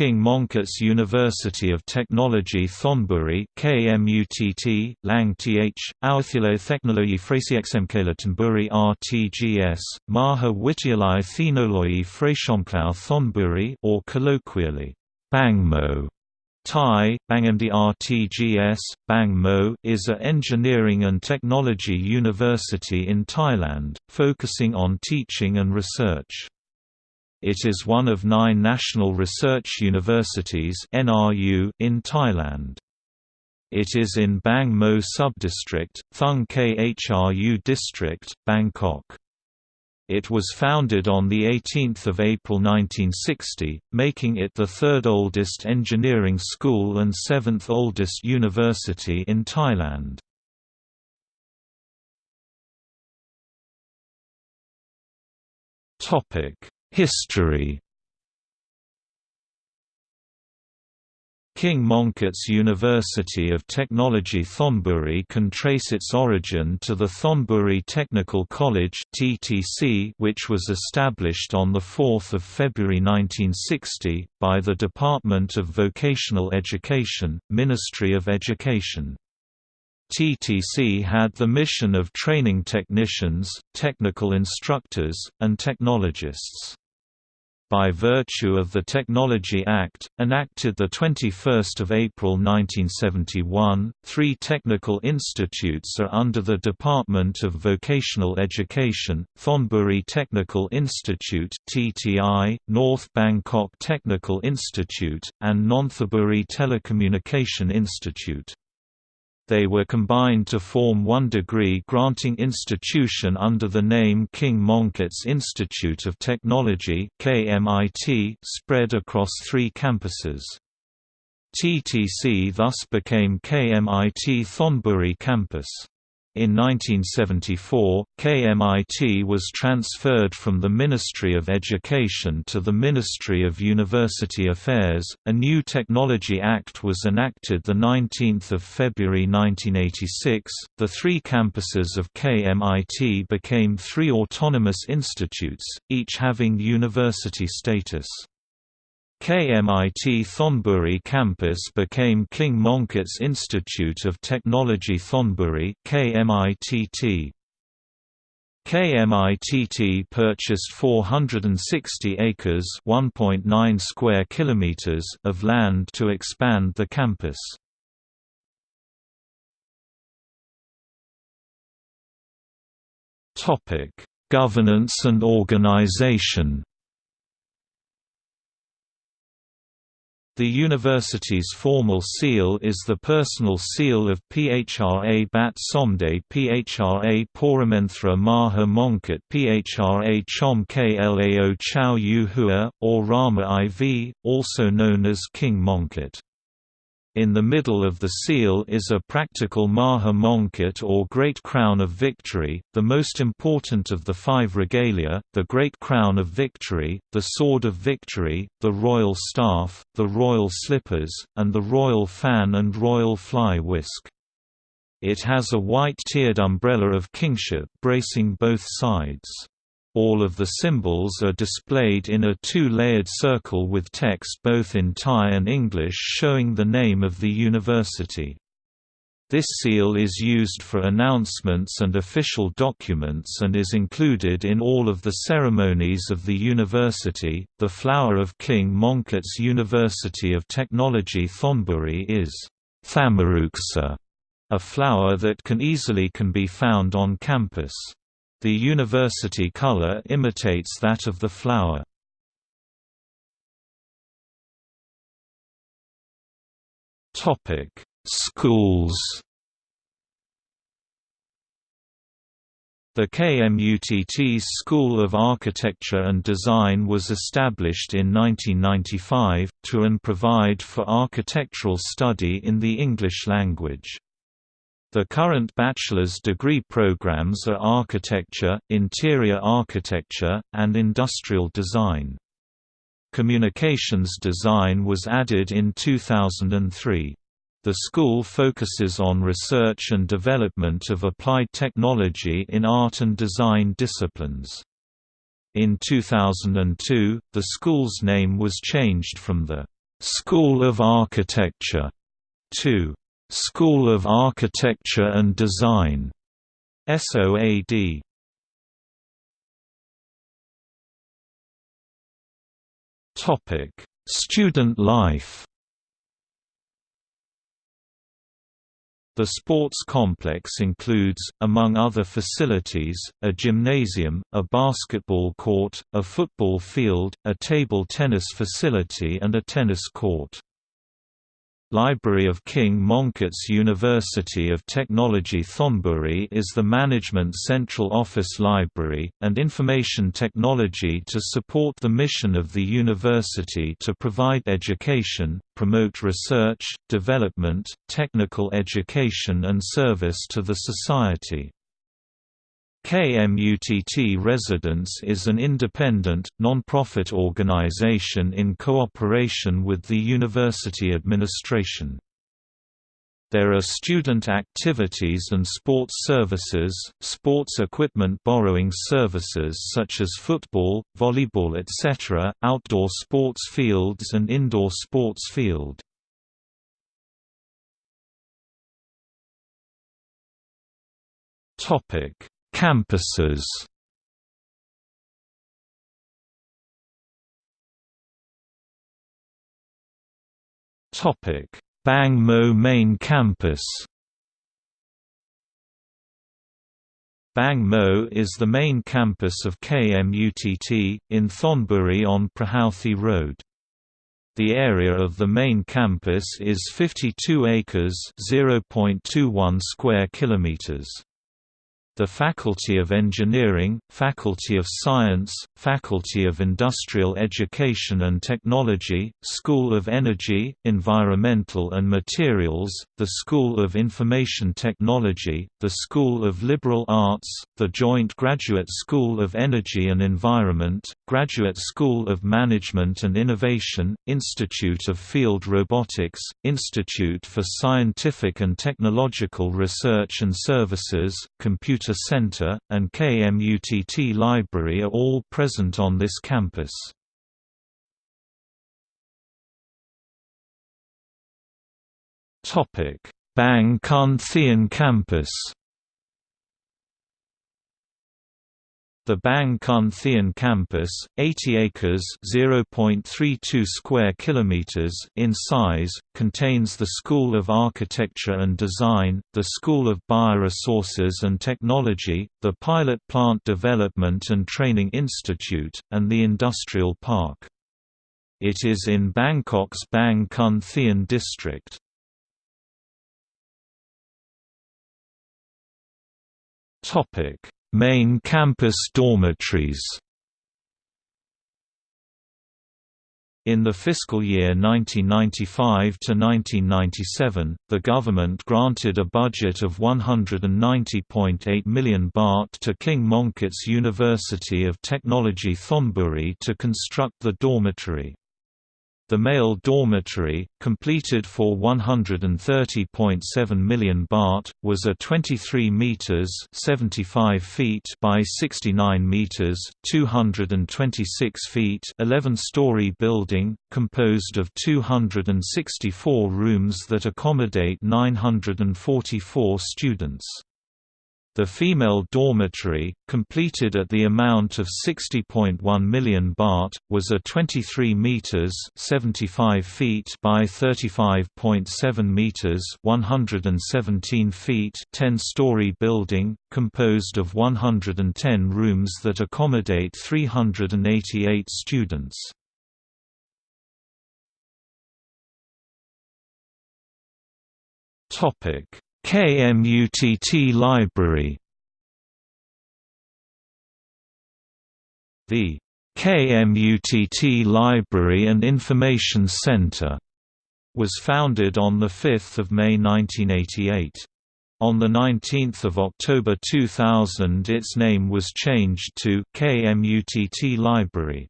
King Mongkut's University of Technology Thonburi KMUTT, Lang Th, Authilo Technologi Frasiexemkala Thonburi RTGS, Maha Wityalai Thenoloi Frashomklau Thonburi or colloquially, Bangmo. Thai, Bangmd RTGS, Bang Mo is a engineering and technology university in Thailand, focusing on teaching and research. It is one of nine national research universities in Thailand. It is in Bang Mo subdistrict, Thung Khru district, Bangkok. It was founded on 18 April 1960, making it the third oldest engineering school and seventh oldest university in Thailand. History King Mongkut's University of Technology Thonburi can trace its origin to the Thonburi Technical College which was established on 4 February 1960, by the Department of Vocational Education, Ministry of Education. TTC had the mission of training technicians, technical instructors, and technologists by virtue of the Technology Act, enacted 21 April 1971, three technical institutes are under the Department of Vocational Education, Thonburi Technical Institute TTI, North Bangkok Technical Institute, and Nonthaburi Telecommunication Institute. They were combined to form one degree-granting institution under the name King Mongkut's Institute of Technology spread across three campuses. TTC thus became KMIT Thonburi Campus. In 1974, KMIT was transferred from the Ministry of Education to the Ministry of University Affairs. A new Technology Act was enacted the 19th of February 1986. The three campuses of KMIT became three autonomous institutes, each having university status. KMIT Thonburi campus became King Mongkut's Institute of Technology Thonburi KMITT. KMITT purchased 460 acres (1.9 square kilometers) of land to expand the campus. Topic: Governance and organization. The university's formal seal is the personal seal of Phra Bat Somde Phra Poramenthra Maha Mongkut Phra Chom Klao Chao Yu Hua, or Rama IV, also known as King Mongkut. In the middle of the seal is a practical Maha Mongkut or Great Crown of Victory, the most important of the five regalia, the Great Crown of Victory, the Sword of Victory, the Royal Staff, the Royal Slippers, and the Royal Fan and Royal Fly Whisk. It has a white tiered umbrella of kingship bracing both sides. All of the symbols are displayed in a two-layered circle with text both in Thai and English showing the name of the university. This seal is used for announcements and official documents and is included in all of the ceremonies of the university. The flower of King Mongkut's University of Technology Thonburi is Thamaruksa, a flower that can easily can be found on campus. The university color imitates that of the flower. Schools. The KMUTT's School of Architecture and Design was established in 1995, to and provide for architectural study in the English language. The current bachelor's degree programs are architecture, interior architecture, and industrial design. Communications design was added in 2003. The school focuses on research and development of applied technology in art and design disciplines. In 2002, the school's name was changed from the School of Architecture 2. School of Architecture and Design SOAD Topic: Student life. The sports complex includes, among other facilities, a gymnasium, a basketball court, a football field, a table tennis facility and a tennis court. Library of King Mongkut's University of Technology Thonburi is the management central office library, and information technology to support the mission of the university to provide education, promote research, development, technical education and service to the society. KMUTT Residence is an independent, non-profit organization in cooperation with the university administration. There are student activities and sports services, sports equipment borrowing services such as football, volleyball etc., outdoor sports fields and indoor sports field. Topic Campuses Topic: Bang Mo Main Campus. Bang Mo is the main campus of KMUTT, in Thonburi on Prahouthi Road. The area of the main campus is 52 acres (0.21 square kilometers). The Faculty of Engineering, Faculty of Science, Faculty of Industrial Education and Technology, School of Energy, Environmental and Materials, the School of Information Technology, the School of Liberal Arts, the Joint Graduate School of Energy and Environment, Graduate School of Management and Innovation, Institute of Field Robotics, Institute for Scientific and Technological Research and Services, Computer Center, and KMUTT Library are all present on this campus. Bang Kun Thian Campus The Bang Kun Thian campus, 80 acres (0.32 square kilometers) in size, contains the School of Architecture and Design, the School of Bioresources and Technology, the Pilot Plant Development and Training Institute, and the Industrial Park. It is in Bangkok's Bang Kun Thian district. Topic Main campus dormitories In the fiscal year 1995 to 1997, the government granted a budget of 190.8 million baht to King Mongkut's University of Technology Thonburi to construct the dormitory. The male dormitory, completed for 130.7 million baht, was a 23 meters (75 feet) by 69 meters (226 feet) 11-story building, composed of 264 rooms that accommodate 944 students. The female dormitory, completed at the amount of 60.1 million baht, was a 23 meters (75 feet) by 35.7 meters (117 feet) 10-story building, composed of 110 rooms that accommodate 388 students. Topic KMUTT Library The KMUTT Library and Information Center was founded on 5 May 1988. On 19 October 2000 its name was changed to KMUTT Library.